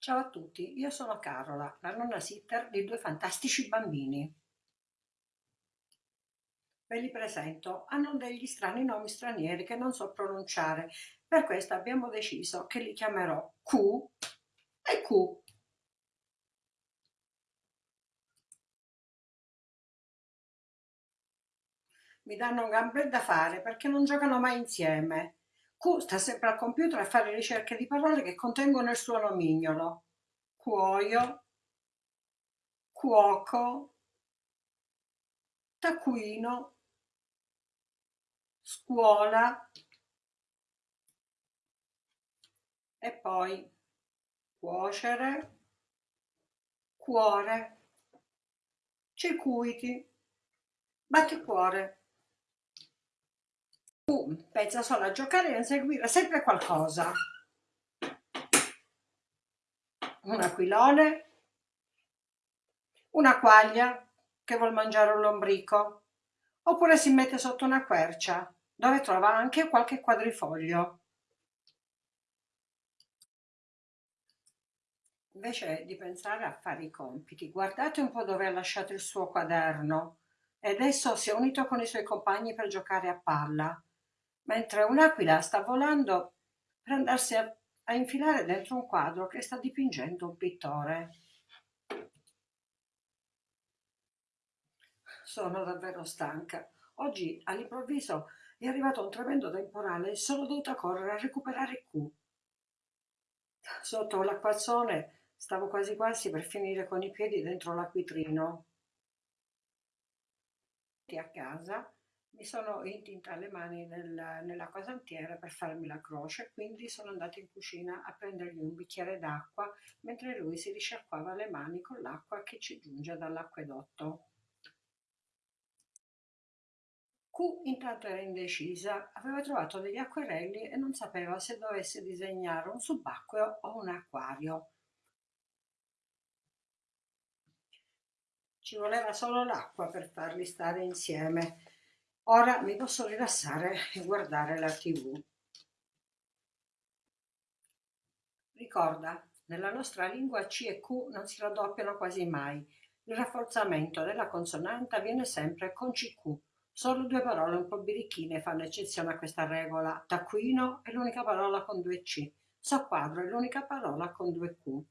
Ciao a tutti, io sono Carola, la nonna sitter di due fantastici bambini. Ve li presento, hanno degli strani nomi stranieri che non so pronunciare, per questo abbiamo deciso che li chiamerò Q e Q. Mi danno un gran bel da fare perché non giocano mai insieme. Q sta sempre al computer a fare ricerche di parole che contengono il suo nomignolo. Cuoio, cuoco, taccuino, scuola. E poi cuocere, cuore, circuiti, batticuore pensa solo a giocare e a inseguire sempre qualcosa. Un aquilone, una quaglia che vuol mangiare un lombrico, oppure si mette sotto una quercia dove trova anche qualche quadrifoglio. Invece di pensare a fare i compiti, guardate un po' dove ha lasciato il suo quaderno. E adesso si è unito con i suoi compagni per giocare a palla mentre un'aquila sta volando per andarsi a, a infilare dentro un quadro che sta dipingendo un pittore. Sono davvero stanca. Oggi all'improvviso è arrivato un tremendo temporale e sono dovuta correre a recuperare Q. Sotto l'acquazzone stavo quasi quasi per finire con i piedi dentro l'acquitrino. A casa mi sono intinta le mani nel, nell'acqua santiera per farmi la croce, quindi sono andata in cucina a prendergli un bicchiere d'acqua mentre lui si risciacquava le mani con l'acqua che ci giunge dall'acquedotto. Q intanto era indecisa, aveva trovato degli acquerelli e non sapeva se dovesse disegnare un subacqueo o un acquario. Ci voleva solo l'acqua per farli stare insieme Ora mi posso rilassare e guardare la tv. Ricorda, nella nostra lingua C e Q non si raddoppiano quasi mai. Il rafforzamento della consonante avviene sempre con CQ. Solo due parole un po' birichine fanno eccezione a questa regola. Taccuino è l'unica parola con due C. Soquadro è l'unica parola con due Q.